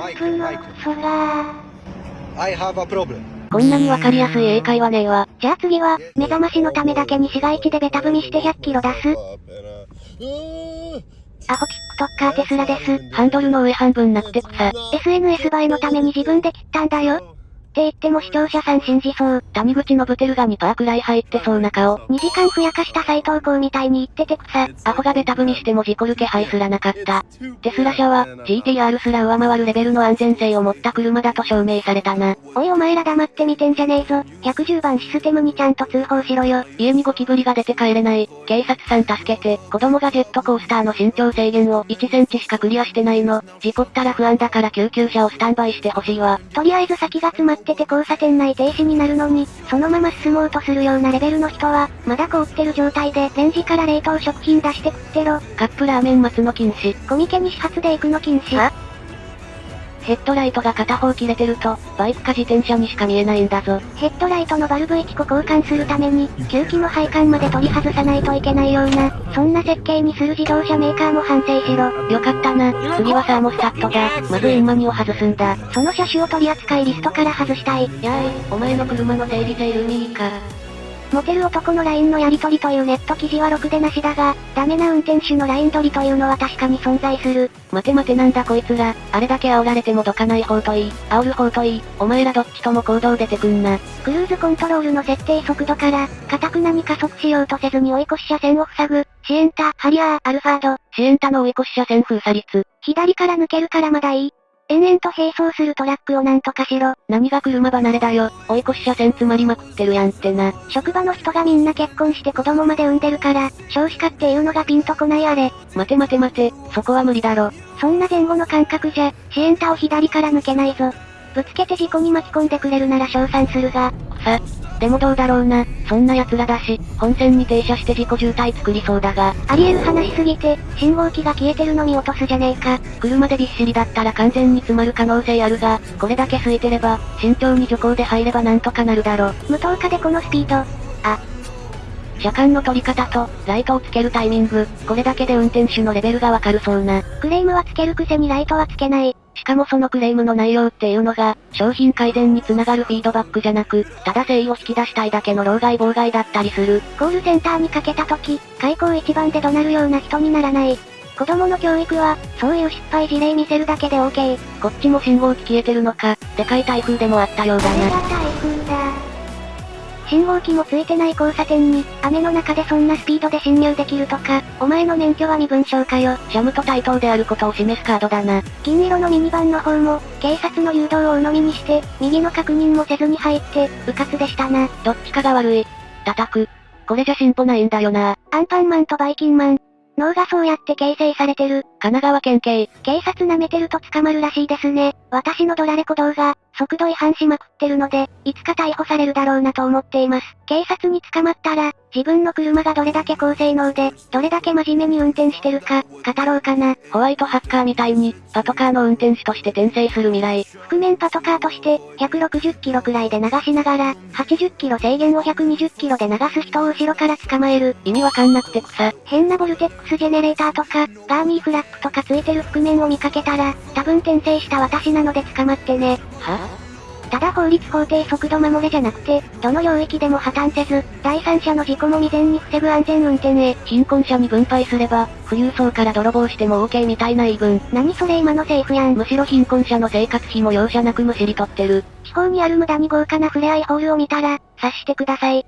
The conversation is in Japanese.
マイク、マイク。そら I have a problem. こんなにわかりやすい英会話ねえわ。じゃあ次は、目覚ましのためだけに市街地でベタ踏みして100キロ出す。アホ TikToker テスラです。ハンドルの上半分なくて草。SNS 映えのために自分で切ったんだよ。って言っても視聴者さん信じそう。谷口信輝が2%くらい入ってそうな顔。2時間ふやかした斎藤光みたいに言ってて草。アホがベタ踏みしても事故る気配すらなかった。テスラ車は、GTR すら上回るレベルの安全性を持った車だと証明されたな。おいお前ら黙ってみてんじゃねえぞ。110番システムにちゃんと通報しろよ。家にゴキブリが出て帰れない。警察さん助けて。子供がジェットコースターの身長制限を1センチしかクリアしてないの。事故ったら不安だから救急車をスタンバイしてほしいわ。とりあえず先が詰まってて交差点内停止になるのに、そのまま進もうとするようなレベルの人は、まだ凍ってる状態でレンジから冷凍食品出して食ってろ。カップラーメン待つの禁止。コミケに始発で行くの禁止。はヘッドライトが片方切れてると、バイクか自転車にしか見えないんだぞ。ヘッドライトのバルブ1個交換するために、吸気の配管まで取り外さないといけないような、そんな設計にする自動車メーカーも反省しろ。よかったな。次はサーモスタットだ。まずインマニを外すんだ。その車種を取り扱いリストから外したい。やーい、お前の車の整理性ルミーか。モテる男の LINE のやり取りというネット記事はろくでなしだが、ダメな運転手の LINE 取りというのは確かに存在する。待て待てなんだこいつら。あれだけ煽られてもどかない方といい。煽る方といい。お前らどっちとも行動出てくんな。クルーズコントロールの設定速度から、かたくなに加速しようとせずに追い越し車線を塞ぐ、シエンタ、ハリアー、アルファード。シエンタの追い越し車線封鎖率。左から抜けるからまだいい。延々と並走するトラックをなんとかしろ。何が車離れだよ。追い越し車線詰まりまくってるやんってな。職場の人がみんな結婚して子供まで産んでるから、少子化っていうのがピンとこないあれ。待て待て待て、そこは無理だろ。そんな前後の感覚じゃ、シエンタを左から抜けないぞ。ぶつけて事故に巻き込んでくれるなら称賛するが。さ、でもどうだろうな。そんな奴らだし、本線に停車して事故渋滞作りそうだが。ありえる話すぎて、信号機が消えてるの見落とすじゃねえか。車でびっしりだったら完全に詰まる可能性あるが、これだけ空いてれば、慎重に徐行で入ればなんとかなるだろ。無灯火でこのスピード。あ、車間の取り方と、ライトをつけるタイミング、これだけで運転手のレベルがわかるそうな。クレームはつけるくせにライトはつけない。しかもそのクレームの内容っていうのが、商品改善につながるフィードバックじゃなく、ただ誠意を引き出したいだけの老害妨害だったりする。コールセンターにかけた時、開口一番で怒鳴るような人にならない。子供の教育は、そういう失敗事例見せるだけで OK。こっちも信号機消えてるのか、でかい台風でもあったようだな。信号機もついてない交差点に、雨の中でそんなスピードで進入できるとか、お前の免許は身分証かよ。シャムと対等であることを示すカードだな。金色のミニバンの方も、警察の誘導を鵜呑みにして、右の確認もせずに入って、迂闊でしたな。どっちかが悪い。叩く。これじゃ進歩ないんだよな。アンパンマンとバイキンマン。脳がそうやって形成されてる。神奈川県警。警察舐めてると捕まるらしいですね。私のドラレコ動画、速度違反しまくってるので、いつか逮捕されるだろうなと思っています。警察に捕まったら、自分の車がどれだけ高性能で、どれだけ真面目に運転してるか、語ろうかな。ホワイトハッカーみたいに、パトカーの運転手として転生する未来。覆面パトカーとして、160キロくらいで流しながら、80キロ制限を120キロで流す人を後ろから捕まえる。意味わかんなくて草。変なボルテックスジェネレーターとか、ガーミーフラッグとかついてる覆面を見かけたら、多分転生した私なので捕まってね。はただ法律法定速度守れじゃなくて、どの領域でも破綻せず、第三者の事故も未然に防ぐ安全運転へ。貧困者に分配すれば、富裕層から泥棒しても OK みたいな言い分。何それ今の政府やん。むしろ貧困者の生活費も容赦なくむしり取ってる。地方にある無駄に豪華な触れ合いホールを見たら、察してください。